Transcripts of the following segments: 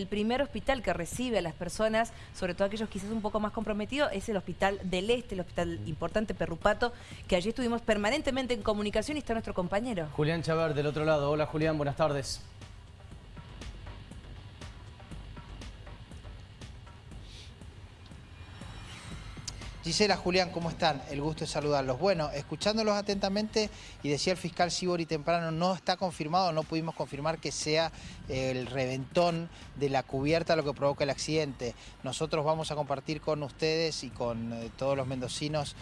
El primer hospital que recibe a las personas, sobre todo aquellos quizás un poco más comprometidos, es el Hospital del Este, el hospital importante Perrupato, que allí estuvimos permanentemente en comunicación y está nuestro compañero. Julián Chaver del otro lado. Hola Julián, buenas tardes. Gisela, Julián, ¿cómo están? El gusto de saludarlos. Bueno, escuchándolos atentamente, y decía el fiscal Sibori temprano, no está confirmado, no pudimos confirmar que sea el reventón de la cubierta lo que provoca el accidente. Nosotros vamos a compartir con ustedes y con eh, todos los mendocinos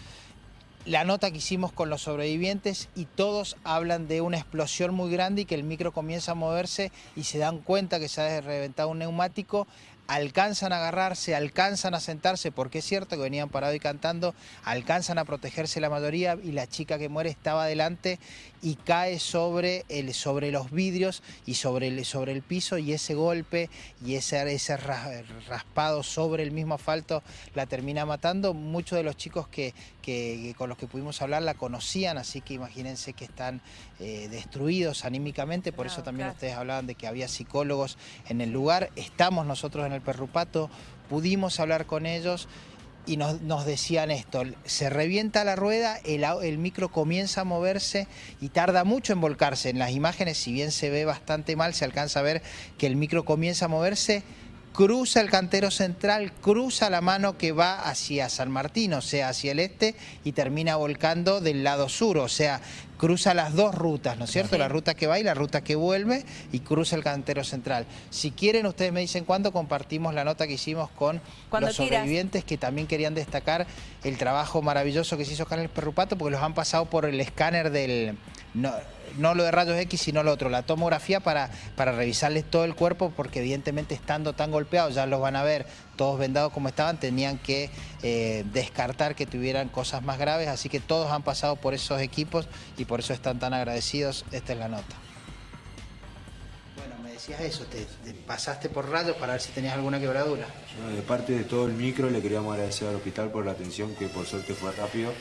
la nota que hicimos con los sobrevivientes y todos hablan de una explosión muy grande y que el micro comienza a moverse y se dan cuenta que se ha reventado un neumático alcanzan a agarrarse, alcanzan a sentarse, porque es cierto que venían parados y cantando, alcanzan a protegerse la mayoría y la chica que muere estaba adelante y cae sobre, el, sobre los vidrios y sobre el, sobre el piso y ese golpe y ese, ese raspado sobre el mismo asfalto la termina matando. Muchos de los chicos que, que, con los que pudimos hablar la conocían, así que imagínense que están eh, destruidos anímicamente, por eso también ustedes hablaban de que había psicólogos en el lugar. Estamos nosotros en el Perrupato, pudimos hablar con ellos y nos, decían esto, se revienta la rueda, el, el, micro comienza a moverse y tarda mucho en volcarse. En las imágenes, si bien se ve bastante mal, se alcanza a ver que el micro comienza a moverse, cruza el cantero central, cruza la mano que va hacia San Martín, o sea, hacia el este, y termina volcando del lado sur, o sea, cruza las dos rutas, ¿no es cierto? La ruta que va y la ruta que vuelve, y cruza el cantero central. Si quieren, ustedes me dicen cuándo compartimos la nota que hicimos con los sobrevivientes que también querían destacar el trabajo maravilloso que se hizo acá en el Perrupato, porque los han pasado por el escáner del no lo de rayos X, sino lo otro, la tomografía para, para revisarles todo el cuerpo, porque evidentemente estando tan golpeados, ya los van a ver todos vendados como estaban, tenían que eh, descartar que tuvieran cosas más graves, así que todos han pasado por esos equipos y por eso están tan agradecidos. Esta es la nota. Bueno, me decías eso, te, pasaste por rayos para ver si tenías alguna quebradura. de parte de todo el micro le queríamos agradecer al hospital por la atención que por suerte fue rápido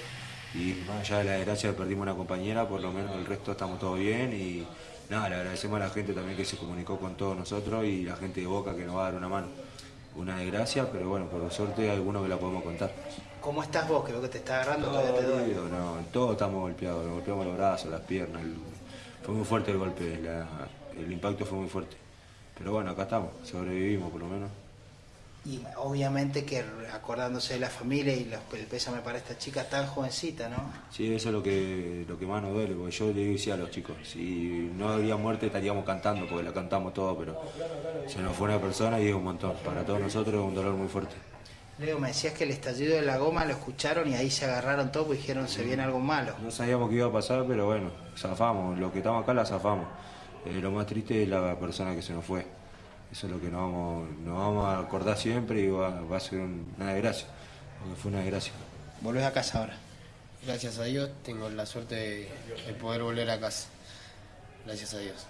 y más allá de la desgracia perdimos una compañera, por lo menos el resto estamos todos bien y nada, le agradecemos a la gente también que se comunicó con todos nosotros y la gente de Boca que nos va a dar una mano. Una desgracia, pero bueno, por suerte hay algunos que la podemos contar. ¿Cómo estás vos? Creo que te está agarrando, todo todavía te No, todos estamos golpeados, nos golpeamos los brazos, las piernas, fue muy fuerte el golpe, el impacto fue muy fuerte. Pero bueno, acá estamos, sobrevivimos por lo menos y obviamente que acordándose de la familia y el pésame para esta chica tan jovencita, ¿no? Sí, eso es lo que, lo que más nos duele, porque yo le decía a los chicos, si no habría muerte estaríamos cantando, porque la cantamos todo, pero se nos fue una persona y es un montón. Para todos nosotros es un dolor muy fuerte. Leo, me decías que el estallido de la goma lo escucharon y ahí se agarraron todos y dijeron se viene algo malo. No sabíamos qué iba a pasar, pero bueno, zafamos, los que estamos acá la zafamos. Eh, lo más triste es la persona que se nos fue. Eso es lo que nos vamos, nos vamos a acordar siempre y va, a ser una desgracia, porque fue una desgracia. ¿Volvés a casa ahora? Gracias a Dios tengo la suerte de, poder volver a casa. Gracias a Dios.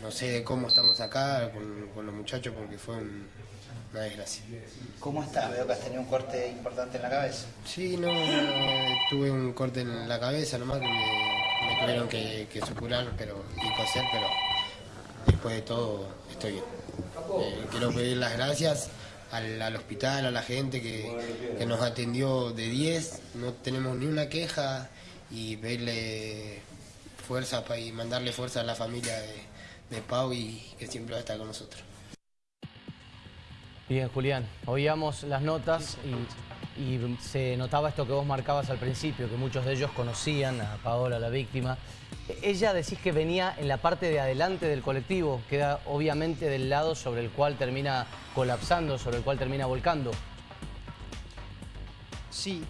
no sé cómo estamos acá con, los muchachos porque fue una desgracia. ¿Cómo estás? Veo que has tenido un corte importante en la cabeza. Sí, no, tuve un corte en la cabeza nomás que me, tuvieron que, que supurar pero, y coser, pero después de todo estoy bien. Eh, quiero pedir las gracias al, hospital, a la gente que, nos atendió de 10, no tenemos ni una queja y pedirle fuerza y mandarle fuerza a la familia de, Pau y que siempre va a estar con nosotros. Bien, Julián, oíamos las notas y, y, se notaba esto que vos marcabas al principio, que muchos de ellos conocían a Paola, la víctima, ella decís que venía en la parte de adelante del colectivo, queda obviamente del lado sobre el cual termina colapsando, sobre el cual termina volcando. Sí.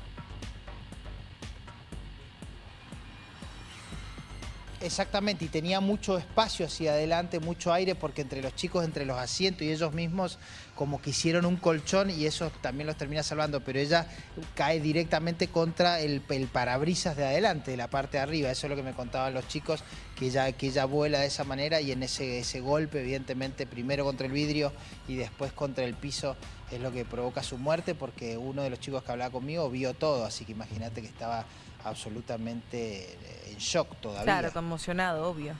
Exactamente, y tenía mucho espacio hacia adelante, mucho aire, porque entre los chicos, entre los asientos y ellos mismos, como que hicieron un colchón y eso también los termina salvando, pero ella cae directamente contra el, parabrisas de adelante, de la parte de arriba. Eso es lo que me contaban los chicos, que ella, que ella vuela de esa manera y en ese, ese golpe, evidentemente, primero contra el vidrio y después contra el piso, es lo que provoca su muerte, porque uno de los chicos que hablaba conmigo vio todo, así que imagínate que estaba absolutamente en shock todavía. Claro, conmocionado, obvio,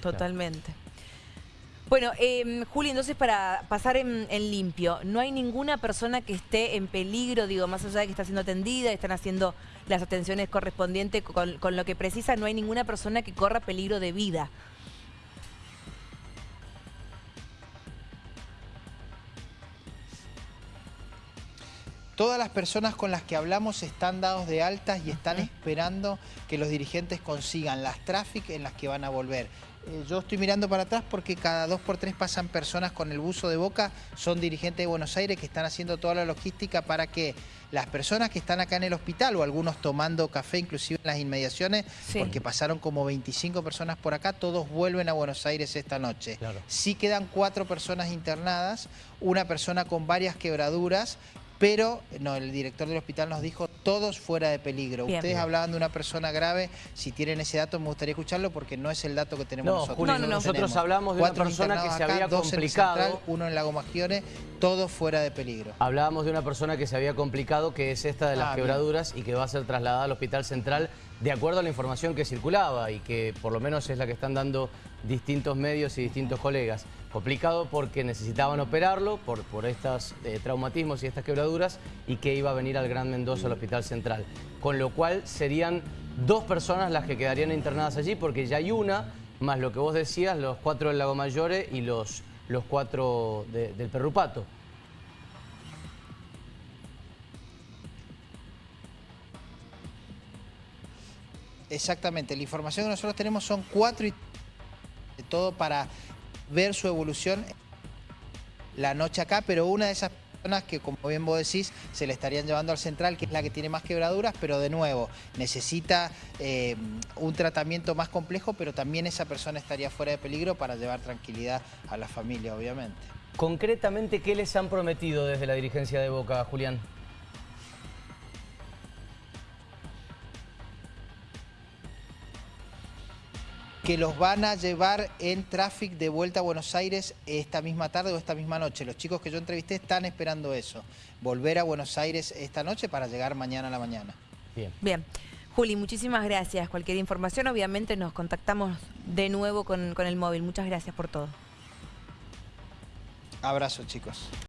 totalmente. Bueno, eh, Juli, entonces para pasar en, en limpio, ¿no hay ninguna persona que esté en peligro, digo, más allá de que está siendo atendida, están haciendo las atenciones correspondientes con, con lo que precisa, no hay ninguna persona que corra peligro de vida? Todas las personas con las que hablamos están dados de altas y están esperando que los dirigentes consigan las tráficas en las que van a volver. Eh, yo estoy mirando para atrás porque cada dos por tres pasan personas con el buzo de boca, son dirigentes de Buenos Aires que están haciendo toda la logística para que las personas que están acá en el hospital o algunos tomando café inclusive en las inmediaciones, Sí. porque pasaron como 25 personas por acá, todos vuelven a Buenos Aires esta noche. Claro. Sí quedan cuatro personas internadas, una persona con varias quebraduras, pero no, el director del hospital nos dijo todos fuera de peligro. Bien. Ustedes hablaban de una persona grave, si tienen ese dato me gustaría escucharlo porque no es el dato que tenemos No, nosotros. No, no, no. nosotros Tenemos hablamos de una persona que se acá, había dos en el complicado. Central, uno en Lago Maggiore, todos fuera de peligro. Hablábamos de una persona que se había complicado, que es esta de las Ah, bien. quebraduras y que va a ser trasladada al Hospital Central de acuerdo a la información que circulaba y que por lo menos es la que están dando distintos medios y distintos colegas. Complicado porque necesitaban operarlo por, por estos eh, traumatismos y estas quebraduras y que iba a venir al Gran Mendoza al Hospital Central. Con lo cual serían dos personas las que quedarían internadas allí porque ya hay una, más lo que vos decías, los cuatro del Lago Mayore y los, los cuatro de- del Perrupato. Exactamente, la información que nosotros tenemos son cuatro y todo para ver su evolución la noche acá, pero una de esas personas que, como bien vos decís, se le estarían llevando al central, que es la que tiene más quebraduras, pero de nuevo, necesita eh, un tratamiento más complejo, pero también esa persona estaría fuera de peligro para llevar tranquilidad a la familia, obviamente. Concretamente, ¿qué les han prometido desde la dirigencia de Boca, Julián? Que los van a llevar en tráfico de vuelta a Buenos Aires esta misma tarde o esta misma noche. Los chicos que yo entrevisté están esperando eso, volver a Buenos Aires esta noche para llegar mañana a la mañana. Bien. Bien. Juli, muchísimas gracias. Cualquier información, obviamente nos contactamos de nuevo con, con el móvil. Muchas gracias por todo. Abrazo chicos.